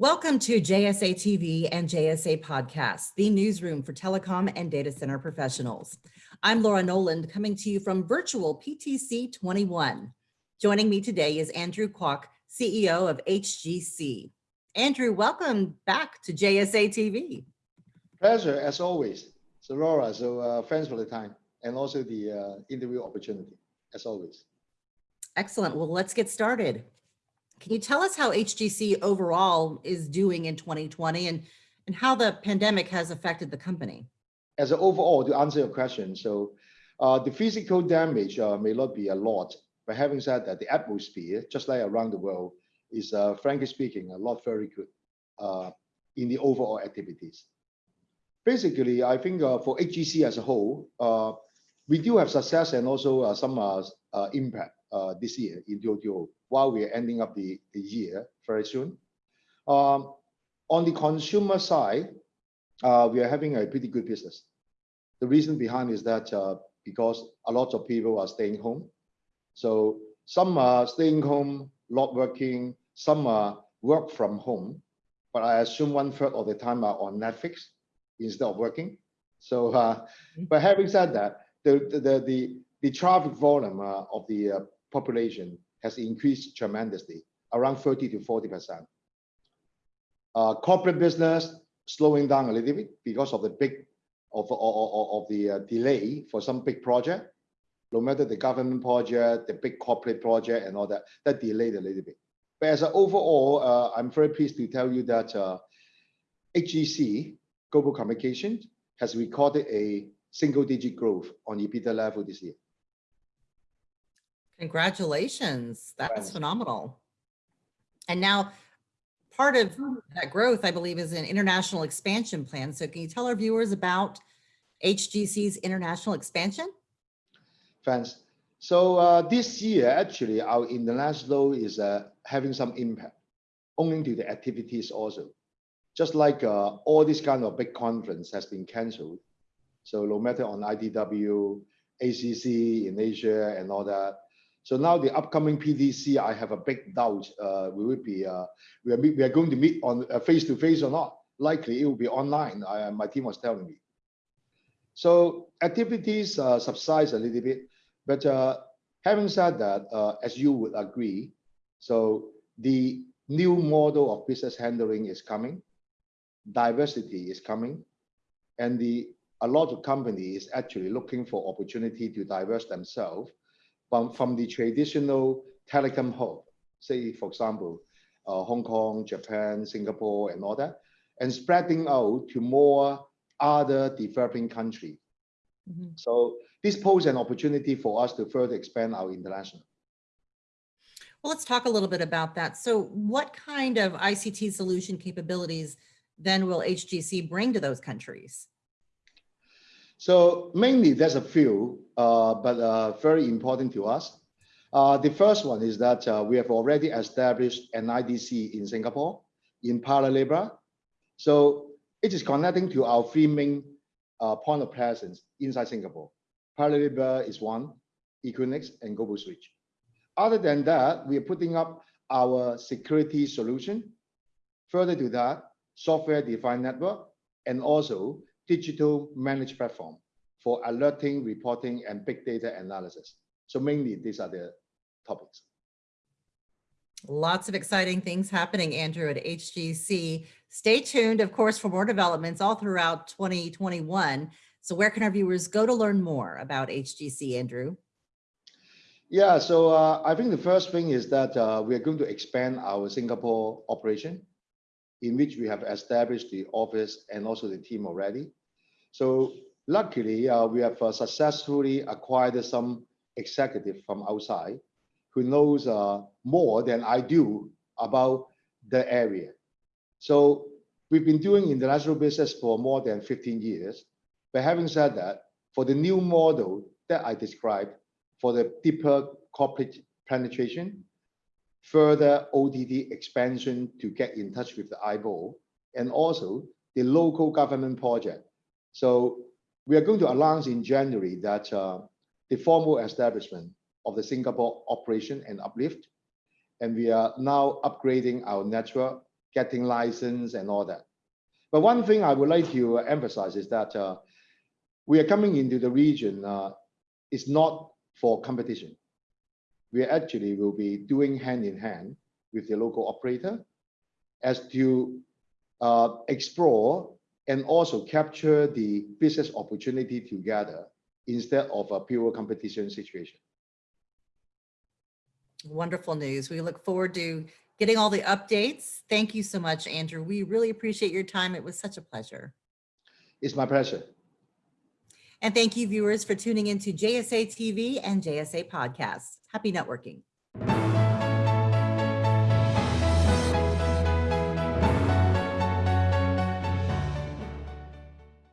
Welcome to JSA TV and JSA Podcast, the newsroom for telecom and data center professionals. I'm Laura Noland coming to you from virtual PTC 21. Joining me today is Andrew Kwok, CEO of HGC. Andrew, welcome back to JSA TV. Pleasure, as always. So Laura, so uh, thanks for the time and also the uh, interview opportunity, as always. Excellent. Well, let's get started. Can you tell us how HGC overall is doing in 2020 and, and how the pandemic has affected the company? As an overall, to answer your question, so uh, the physical damage uh, may not be a lot, but having said that, the atmosphere, just like around the world, is uh, frankly speaking, a lot very good uh, in the overall activities. Basically, I think uh, for HGC as a whole, uh, we do have success and also some impact this year in 2020 while we're ending up the, the year very soon. Um, on the consumer side, uh, we are having a pretty good business. The reason behind is that uh, because a lot of people are staying home. So some are staying home, not working, some are work from home, but I assume one third of the time are on Netflix instead of working. So, uh, mm-hmm. but having said that, the, the, the, the traffic volume uh, of the uh, population has increased tremendously, around 30 to 40%. Uh, corporate business slowing down a little bit because of the big of, the uh, delay for some big project, no matter the government project, the big corporate project and all that, that delayed a little bit. But as an overall, uh, I'm very pleased to tell you that HGC, uh, Global Communications, has recorded a single digit growth on EBITDA level this year. Congratulations. That's phenomenal. And now part of that growth, I believe, is an international expansion plan. So can you tell our viewers about HGC's international expansion? Thanks. So uh, this year, actually, our international is uh, having some impact, owing to the activities also. Just like uh, all this kind of big conference has been canceled. So no matter on ITW, ACC in Asia and all that, so now the upcoming PTC, I have a big doubt. Uh, we will be uh, we are we are going to meet on uh, face to face or not. Likely it will be online. I, my team was telling me. So activities uh, subsides a little bit, but uh, having said that, uh, as you would agree, so the new model of business handling is coming, diversity is coming, and the a lot of companies actually looking for opportunity to diverse themselves from, from the traditional telecom hub, say, for example, uh, Hong Kong, Japan, Singapore, and all that, and spreading out to more other developing countries. Mm -hmm. So this poses an opportunity for us to further expand our international. Well, let's talk a little bit about that. So what kind of ICT solution capabilities then will HGC bring to those countries? So mainly there's a few, uh, but uh, very important to us. Uh, the first one is that uh, we have already established an IDC in Singapore, in Paya Lebar. So it is connecting to our three main uh, point of presence inside Singapore. Paya Lebar is one, Equinix and Global Switch. Other than that, we are putting up our security solution. Further to that, software-defined network, and also digital managed platform for alerting, reporting, and big data analysis. So mainly these are the topics. Lots of exciting things happening, Andrew, at HGC. Stay tuned, of course, for more developments all throughout 2021. So where can our viewers go to learn more about HGC, Andrew? Yeah, so uh, I think the first thing is that uh, we are going to expand our Singapore operation, in which we have established the office and also the team already. So luckily, uh, we have uh, successfully acquired some executive from outside who knows uh, more than I do about the area. So we've been doing international business for more than 15 years. But having said that, for the new model that I described, for the deeper corporate penetration, further OTT expansion to get in touch with the eyeball, and also the local government project so we are going to announce in January that uh, the formal establishment of the Singapore operation and uplift, and we are now upgrading our network getting license and all that. But one thing I would like to emphasize is that uh, we are coming into the region. Uh, it's not for competition. We actually will be doing hand in hand with the local operator as to uh, explore and also capture the business opportunity together instead of a pure competition situation. Wonderful news. We look forward to getting all the updates. Thank you so much, Andrew. We really appreciate your time. It was such a pleasure. It's my pleasure. And thank you viewers for tuning into JSA TV and JSA Podcast. Happy networking.